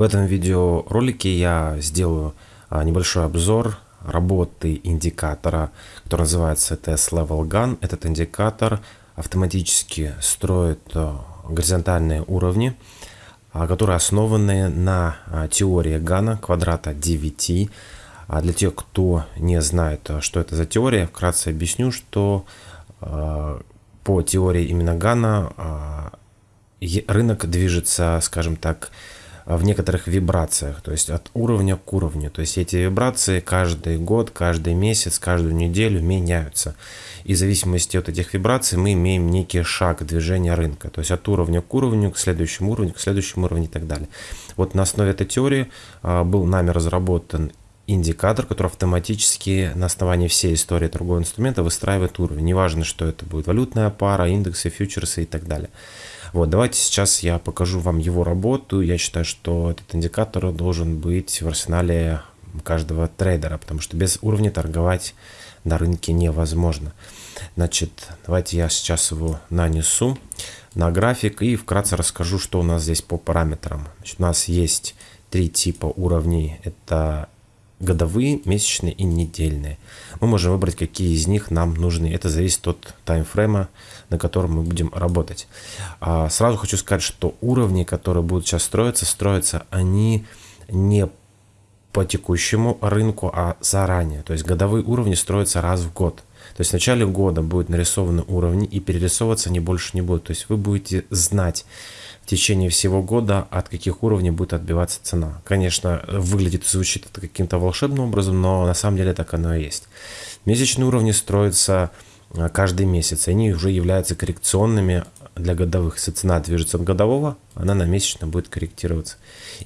В этом видеоролике я сделаю а, небольшой обзор работы индикатора, который называется TS Level Gun. Этот индикатор автоматически строит а, горизонтальные уровни, а, которые основаны на теории Гана квадрата 9. А для тех, кто не знает, что это за теория, вкратце объясню, что по теории именно Гана рынок движется, скажем так, в некоторых вибрациях, то есть от уровня к уровню. То есть эти вибрации каждый год, каждый месяц, каждую неделю меняются. И в зависимости от этих вибраций мы имеем некий шаг движения рынка. То есть от уровня к уровню, к следующему уровню, к следующему уровню и так далее. Вот на основе этой теории а, был нами разработан индикатор, который автоматически на основании всей истории торгового инструмента выстраивает уровень. Неважно, что это будет валютная пара, индексы, фьючерсы и так далее. Вот, давайте сейчас я покажу вам его работу. Я считаю, что этот индикатор должен быть в арсенале каждого трейдера, потому что без уровня торговать на рынке невозможно. Значит, давайте я сейчас его нанесу на график и вкратце расскажу, что у нас здесь по параметрам. Значит, у нас есть три типа уровней. Это годовые, месячные и недельные. Мы можем выбрать, какие из них нам нужны. Это зависит от таймфрейма, на котором мы будем работать. А сразу хочу сказать, что уровни, которые будут сейчас строиться, строятся они не по текущему рынку, а заранее. То есть годовые уровни строятся раз в год. То есть в начале года будут нарисованы уровни и перерисовываться они больше не будут. То есть вы будете знать, течение всего года, от каких уровней будет отбиваться цена. Конечно, выглядит и звучит это каким-то волшебным образом, но на самом деле так оно и есть. Месячные уровни строятся а, каждый месяц, они уже являются коррекционными для годовых. Если цена движется от годового, она на месячно будет корректироваться.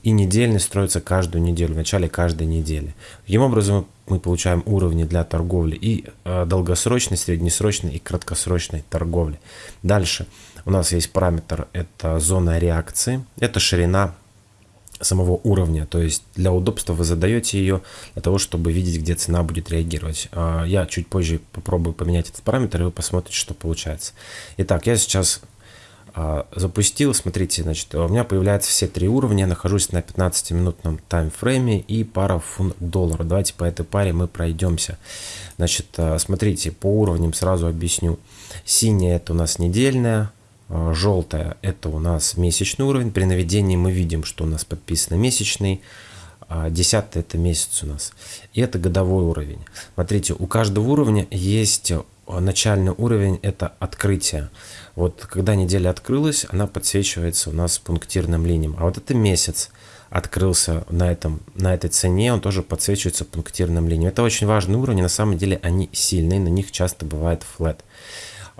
И недельный строится каждую неделю, в начале каждой недели. Таким образом мы получаем уровни для торговли и э, долгосрочной, среднесрочной и краткосрочной торговли. Дальше у нас есть параметр, это зона реакции, это ширина самого уровня, то есть для удобства вы задаете ее для того, чтобы видеть, где цена будет реагировать. А, я чуть позже попробую поменять этот параметр, и вы посмотрите, что получается. Итак, я сейчас запустил, смотрите, значит, у меня появляются все три уровня, нахожусь на 15-минутном таймфрейме и пара фунт доллара. Давайте по этой паре мы пройдемся. Значит, а, смотрите, по уровням сразу объясню. Синяя это у нас недельная, а, желтая это у нас месячный уровень. При наведении мы видим, что у нас подписано месячный. Десятый это месяц у нас. И это годовой уровень. Смотрите, у каждого уровня есть начальный уровень, это открытие. Вот когда неделя открылась, она подсвечивается у нас пунктирным линиям. А вот это месяц открылся на, этом, на этой цене, он тоже подсвечивается пунктирным линиям. Это очень важный уровень, на самом деле они сильные, на них часто бывает флет.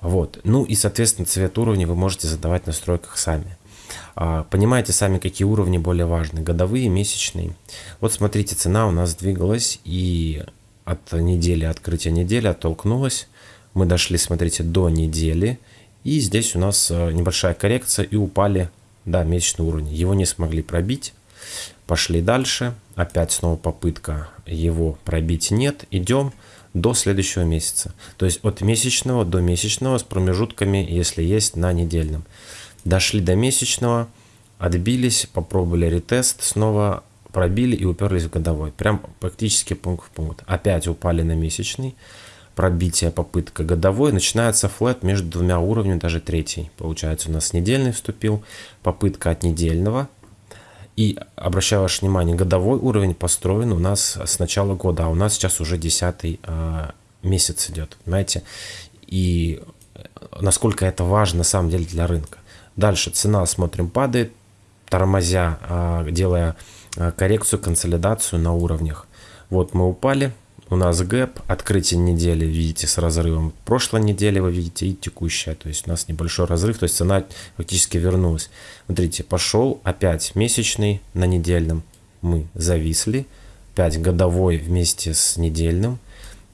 Вот. Ну и, соответственно, цвет уровня вы можете задавать в настройках сами. А, понимаете сами, какие уровни более важны, годовые, месячные. Вот смотрите, цена у нас двигалась и от недели, открытия недели оттолкнулась. Мы дошли, смотрите, до недели. И здесь у нас э, небольшая коррекция и упали до месячного уровня. Его не смогли пробить. Пошли дальше. Опять снова попытка его пробить нет. Идем до следующего месяца. То есть от месячного до месячного с промежутками, если есть, на недельном. Дошли до месячного, отбились, попробовали ретест, снова пробили и уперлись в годовой. Прям практически пункт в пункт. Опять упали на месячный пробитие, попытка годовой, начинается флет между двумя уровнями, даже третий. Получается, у нас недельный вступил, попытка от недельного. И обращаю ваше внимание, годовой уровень построен у нас с начала года, а у нас сейчас уже десятый э, месяц идет, понимаете? И насколько это важно на самом деле для рынка. Дальше цена, смотрим, падает, тормозя, э, делая коррекцию, консолидацию на уровнях. Вот мы упали, у нас гэп, открытие недели, видите, с разрывом прошлой недели, вы видите, и текущая. То есть у нас небольшой разрыв, то есть цена фактически вернулась. Смотрите, пошел опять месячный на недельном, мы зависли, 5 годовой вместе с недельным,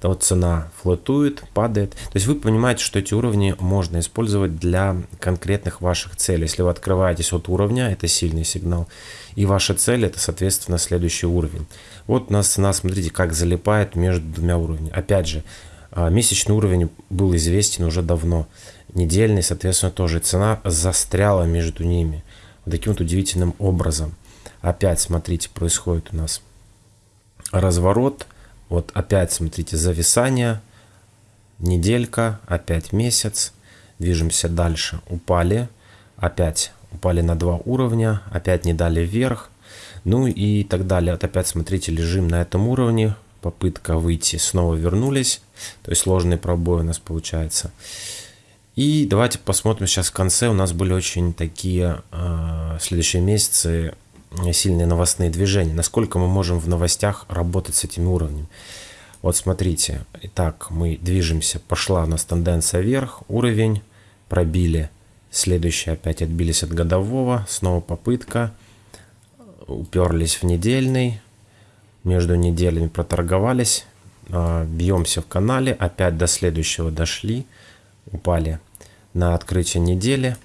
вот цена флотует, падает. То есть вы понимаете, что эти уровни можно использовать для конкретных ваших целей. Если вы открываетесь от уровня, это сильный сигнал. И ваша цель это, соответственно, следующий уровень. Вот у нас цена, смотрите, как залипает между двумя уровнями. Опять же, а, месячный уровень был известен уже давно. Недельный, соответственно, тоже. Цена застряла между ними. Вот таким вот удивительным образом. Опять, смотрите, происходит у нас разворот. Вот опять, смотрите, зависание. Неделька, опять месяц. Движемся дальше. Упали. Опять упали на два уровня. Опять не дали вверх. Ну и так далее. Вот опять, смотрите, лежим на этом уровне. Попытка выйти. Снова вернулись. То есть сложный пробой у нас получается. И давайте посмотрим сейчас в конце. У нас были очень такие э, следующие месяцы сильные новостные движения. Насколько мы можем в новостях работать с этими уровнями. Вот смотрите. Итак, мы движемся. Пошла у нас тенденция вверх. Уровень. Пробили. Следующий опять отбились от годового. Снова попытка. Уперлись в недельный. Между неделями проторговались. Э, бьемся в канале. Опять до следующего дошли. Упали на открытие недели.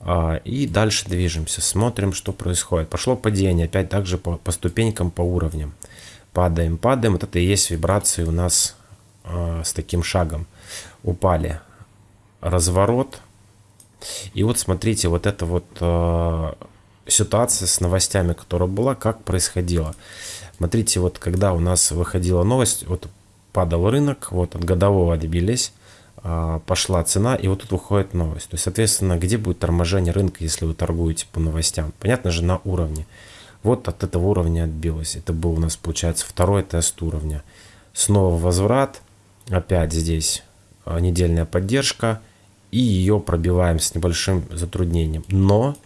А, и дальше движемся, смотрим, что происходит. Пошло падение, опять также по, по ступенькам, по уровням. Падаем, падаем. Вот это и есть вибрации у нас э, с таким шагом. Упали. Разворот. И вот смотрите, вот эта вот э, ситуация с новостями, которая была, как происходила. Смотрите, вот когда у нас выходила новость, вот падал рынок, вот от годового отбились. А, пошла цена, и вот тут выходит новость. То есть, соответственно, где будет торможение рынка, если вы торгуете по новостям? Понятно же, на уровне. Вот от этого уровня отбилось. Это был у нас, получается, второй тест уровня. Снова возврат. Опять здесь а, недельная поддержка. И ее пробиваем с небольшим затруднением. Но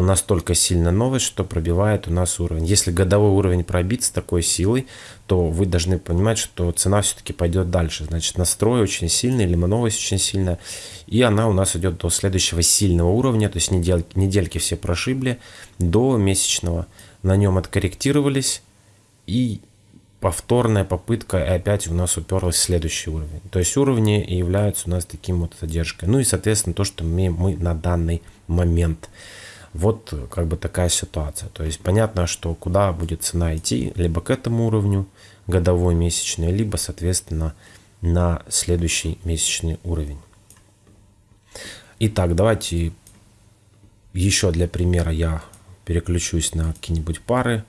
настолько сильная новость, что пробивает у нас уровень. Если годовой уровень пробит с такой силой, то вы должны понимать, что цена все-таки пойдет дальше. Значит, настрой очень сильный, либо новость очень сильная. И она у нас идет до следующего сильного уровня, то есть недельки, недельки все прошибли, до месячного. На нем откорректировались и повторная попытка и опять у нас уперлась в следующий уровень. То есть уровни являются у нас таким вот задержкой. Ну и, соответственно, то, что имеем мы на данный момент. Вот как бы такая ситуация. То есть понятно, что куда будет цена идти, либо к этому уровню годовой месячный, либо, соответственно, на следующий месячный уровень. Итак, давайте еще для примера я переключусь на какие-нибудь пары.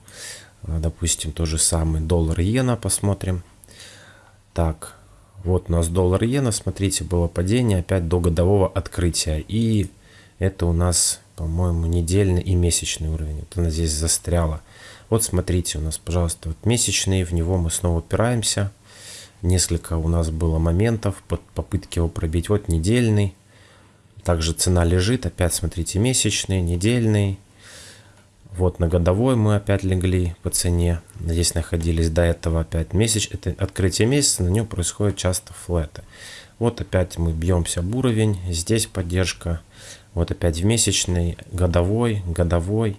Допустим, то же самое доллар-иена посмотрим. Так, вот у нас доллар-иена, смотрите, было падение опять до годового открытия. И это у нас по-моему, недельный и месячный уровень. Вот она здесь застряла. Вот смотрите, у нас, пожалуйста, вот месячный, в него мы снова упираемся. Несколько у нас было моментов под попытки его пробить. Вот недельный. Также цена лежит. Опять смотрите, месячный, недельный. Вот на годовой мы опять легли по цене. Здесь находились до этого опять месяц. Это открытие месяца, на нем происходит часто флеты. Вот опять мы бьемся об уровень. Здесь поддержка. Вот опять в месячный, годовой, годовой,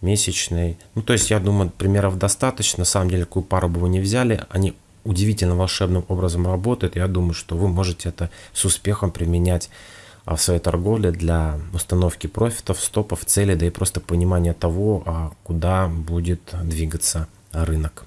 месячный. Ну, то есть, я думаю, примеров достаточно. На самом деле, какую пару бы вы не взяли, они удивительно волшебным образом работают. Я думаю, что вы можете это с успехом применять а, в своей торговле для установки профитов, стопов, целей, да и просто понимания того, а, куда будет двигаться рынок.